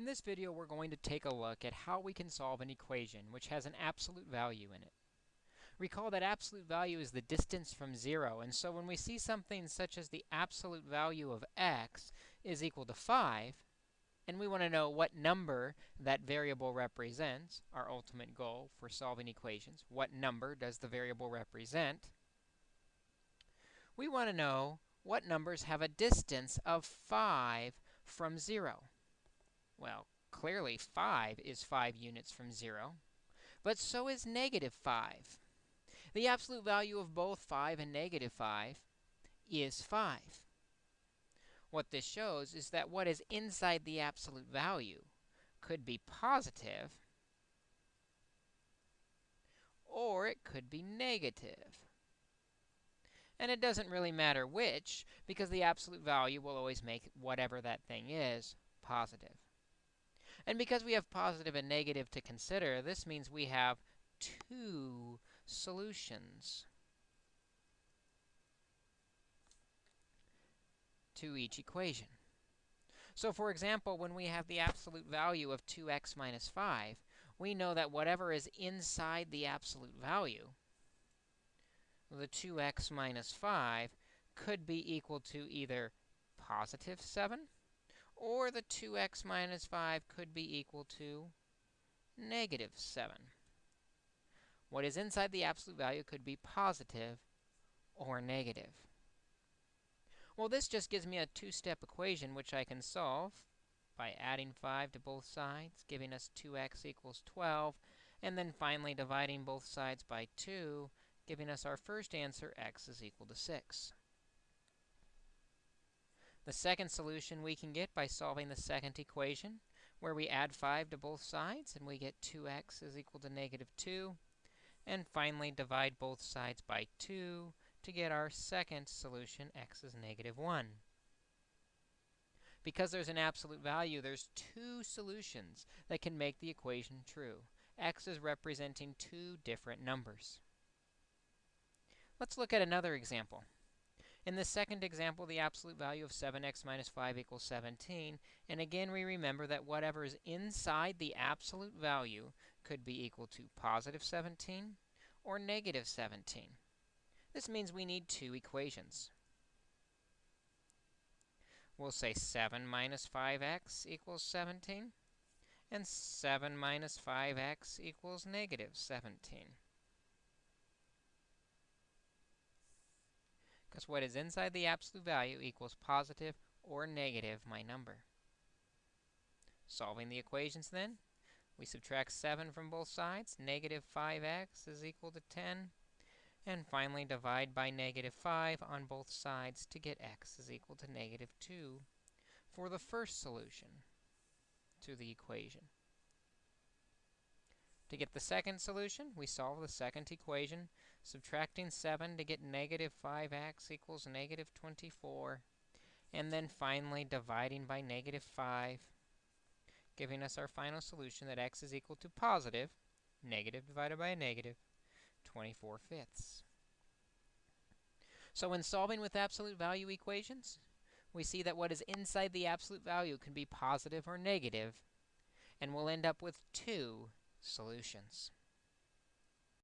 In this video, we're going to take a look at how we can solve an equation which has an absolute value in it. Recall that absolute value is the distance from 0, and so when we see something such as the absolute value of x is equal to 5, and we want to know what number that variable represents, our ultimate goal for solving equations, what number does the variable represent, we want to know what numbers have a distance of 5 from 0. Well, clearly 5 is 5 units from 0, but so is negative 5. The absolute value of both 5 and negative 5 is 5. What this shows is that what is inside the absolute value could be positive, or it could be negative. And it doesn't really matter which, because the absolute value will always make whatever that thing is positive. And because we have positive and negative to consider, this means we have two solutions to each equation. So for example, when we have the absolute value of 2x minus 5, we know that whatever is inside the absolute value, the 2x minus 5, could be equal to either positive 7 or the 2x minus 5 could be equal to negative 7. What is inside the absolute value could be positive or negative. Well, this just gives me a two-step equation which I can solve by adding 5 to both sides, giving us 2x equals 12, and then finally dividing both sides by 2, giving us our first answer, x is equal to 6. The second solution we can get by solving the second equation, where we add 5 to both sides, and we get 2x is equal to negative 2. And finally, divide both sides by 2 to get our second solution, x is negative 1. Because there's an absolute value, there's two solutions that can make the equation true. x is representing two different numbers. Let's look at another example. In the second example, the absolute value of 7x minus 5 equals 17. And again, we remember that whatever is inside the absolute value could be equal to positive 17 or negative 17. This means we need two equations. We'll say 7 minus 5x equals 17, and 7 minus 5x equals negative 17. Because what is inside the absolute value equals positive or negative my number. Solving the equations then, we subtract 7 from both sides. Negative 5x is equal to 10. And finally, divide by negative 5 on both sides to get x is equal to negative 2 for the first solution to the equation. To get the second solution, we solve the second equation, subtracting 7 to get negative 5x equals negative 24, and then finally dividing by negative 5, giving us our final solution that x is equal to positive, negative divided by a negative, 24 fifths. So when solving with absolute value equations, we see that what is inside the absolute value can be positive or negative, and we'll end up with two solutions.